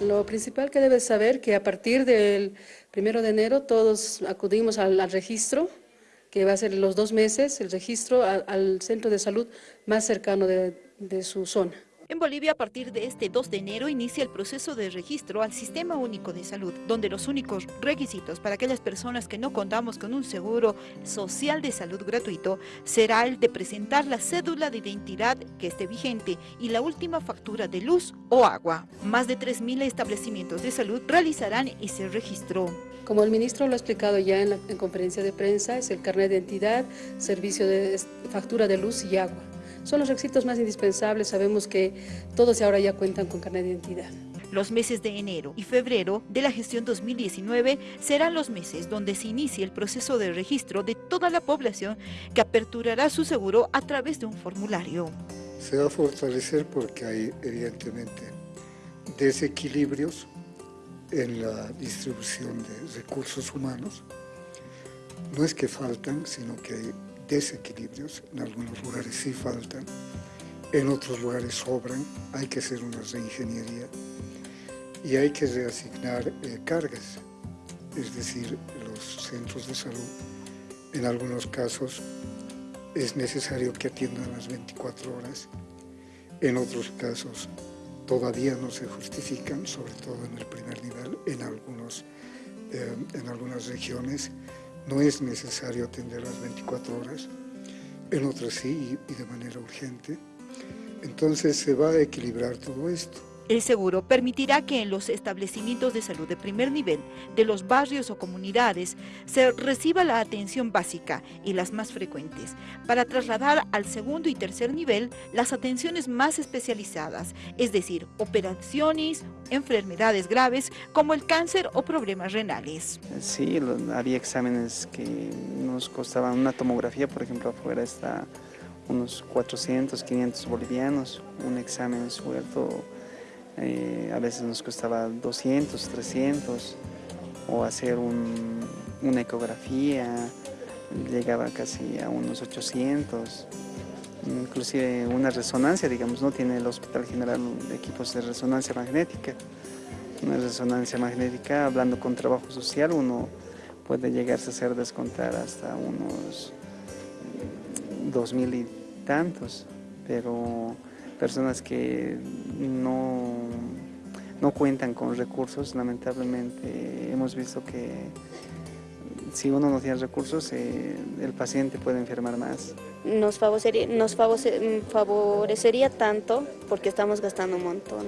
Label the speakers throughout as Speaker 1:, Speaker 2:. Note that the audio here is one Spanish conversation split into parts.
Speaker 1: Lo principal que debes saber que a partir del primero de enero todos acudimos al, registro, que va a ser los dos meses, el registro al centro de salud más cercano de su zona.
Speaker 2: En Bolivia, a partir de este 2 de enero, inicia el proceso de registro al Sistema Único de Salud, donde los únicos requisitos para aquellas personas que no contamos con un seguro social de salud gratuito será el de presentar la cédula de identidad que esté vigente y la última factura de luz o agua. Más de 3.000 establecimientos de salud realizarán ese registro.
Speaker 1: Como el ministro lo ha explicado ya en la conferencia de prensa, es el carnet de identidad, servicio de factura de luz y agua son los requisitos más indispensables. Sabemos que todos ahora ya cuentan con carnet de identidad.
Speaker 2: Los meses de enero y febrero de la gestión 2019 serán los meses donde se inicie el proceso de registro de toda la población que aperturará su seguro a través de un formulario.
Speaker 3: Se va a fortalecer porque hay evidentemente desequilibrios en la distribución de recursos humanos. No es que faltan, sino que hay desequilibrios, en algunos lugares sí faltan, en otros lugares sobran, hay que hacer una reingeniería y hay que reasignar eh, cargas, es decir, los centros de salud, en algunos casos es necesario que atiendan las 24 horas, en otros casos todavía no se justifican, sobre todo en el primer nivel, en, algunos, eh, en algunas regiones, no es necesario atender las 24 horas, en otras sí y de manera urgente. Entonces se va a equilibrar todo esto.
Speaker 2: El seguro permitirá que en los establecimientos de salud de primer nivel de los barrios o comunidades se reciba la atención básica y las más frecuentes, para trasladar al segundo y tercer nivel las atenciones más especializadas, es decir, operaciones, enfermedades graves como el cáncer o problemas renales.
Speaker 4: Sí, había exámenes que nos costaban una tomografía, por ejemplo, afuera está unos 400, 500 bolivianos, un examen suelto eh, a veces nos costaba 200, 300, o hacer una ecografía llegaba casi a unos 800, inclusive una resonancia, digamos, no tiene el Hospital General equipos de resonancia magnética. Una resonancia magnética, hablando con trabajo social, uno puede llegarse a hacer descontar hasta unos dos mil y tantos, pero personas que no, no cuentan con recursos, lamentablemente hemos visto que si uno no tiene recursos, eh, el paciente puede enfermar más.
Speaker 5: Nos, favorecería, nos favorecería tanto porque estamos gastando un montón.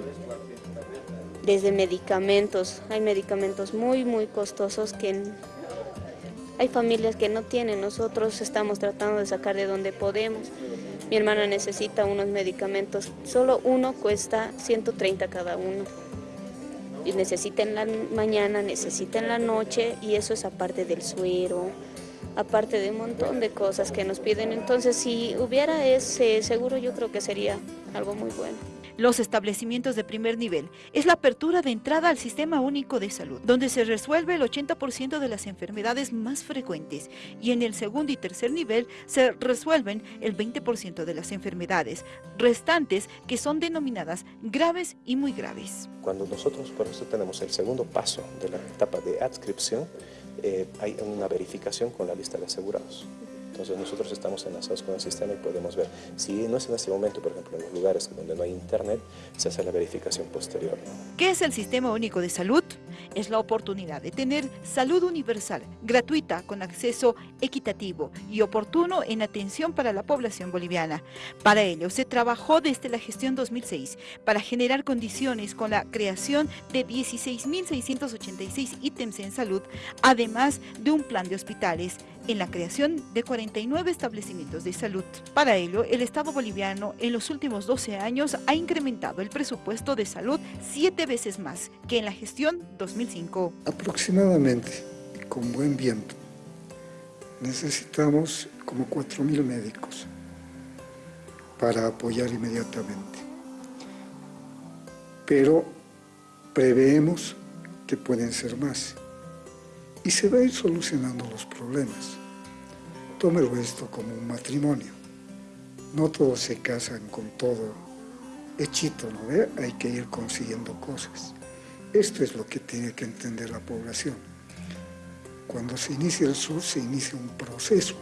Speaker 5: Desde medicamentos, hay medicamentos muy, muy costosos que hay familias que no tienen, nosotros estamos tratando de sacar de donde podemos. Mi hermana necesita unos medicamentos, solo uno cuesta 130 cada uno. Y necesita la mañana, necesita en la noche y eso es aparte del suero, aparte de un montón de cosas que nos piden. Entonces si hubiera ese seguro yo creo que sería algo muy bueno
Speaker 2: los establecimientos de primer nivel. Es la apertura de entrada al Sistema Único de Salud, donde se resuelve el 80% de las enfermedades más frecuentes y en el segundo y tercer nivel se resuelven el 20% de las enfermedades restantes que son denominadas graves y muy graves.
Speaker 6: Cuando nosotros por eso tenemos el segundo paso de la etapa de adscripción, eh, hay una verificación con la lista de asegurados. Entonces nosotros estamos enlazados con el sistema y podemos ver. Si no es en este momento, por ejemplo, en los lugares donde no hay internet, se hace la verificación posterior.
Speaker 2: ¿Qué es el Sistema Único de Salud? Es la oportunidad de tener salud universal, gratuita, con acceso equitativo y oportuno en atención para la población boliviana. Para ello, se trabajó desde la gestión 2006 para generar condiciones con la creación de 16.686 ítems en salud, además de un plan de hospitales, en la creación de 49 establecimientos de salud. Para ello, el Estado boliviano en los últimos 12 años ha incrementado el presupuesto de salud siete veces más que en la gestión 2005.
Speaker 3: Aproximadamente, con buen viento, necesitamos como 4.000 médicos para apoyar inmediatamente. Pero preveemos que pueden ser más y se va a ir solucionando los problemas. Tómelo esto como un matrimonio. No todos se casan con todo hechito, ¿no ve? Hay que ir consiguiendo cosas. Esto es lo que tiene que entender la población. Cuando se inicia el SUR, se inicia un proceso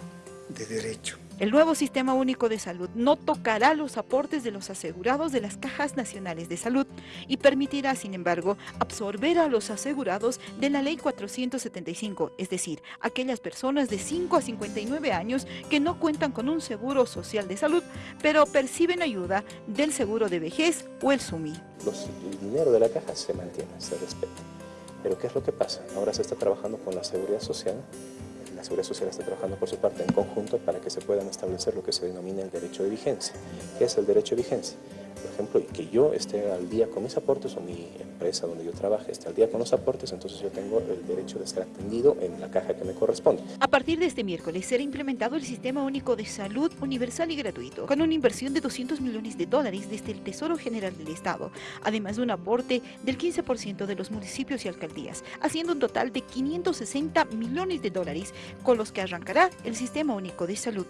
Speaker 3: de derecho.
Speaker 2: El nuevo Sistema Único de Salud no tocará los aportes de los asegurados de las cajas nacionales de salud y permitirá, sin embargo, absorber a los asegurados de la Ley 475, es decir, aquellas personas de 5 a 59 años que no cuentan con un seguro social de salud, pero perciben ayuda del seguro de vejez o el SUMI.
Speaker 6: Los, el dinero de la caja se mantiene, se respeta. Pero ¿qué es lo que pasa? Ahora se está trabajando con la seguridad social la Seguridad Social está trabajando por su parte en conjunto se puedan establecer lo que se denomina el derecho de vigencia. ¿Qué es el derecho de vigencia? Por ejemplo, que yo esté al día con mis aportes o mi empresa donde yo trabaje esté al día con los aportes, entonces yo tengo el derecho de ser atendido en la caja que me corresponde.
Speaker 2: A partir de este miércoles será implementado el Sistema Único de Salud universal y gratuito, con una inversión de 200 millones de dólares desde el Tesoro General del Estado, además de un aporte del 15% de los municipios y alcaldías, haciendo un total de 560 millones de dólares con los que arrancará el Sistema Único de Salud.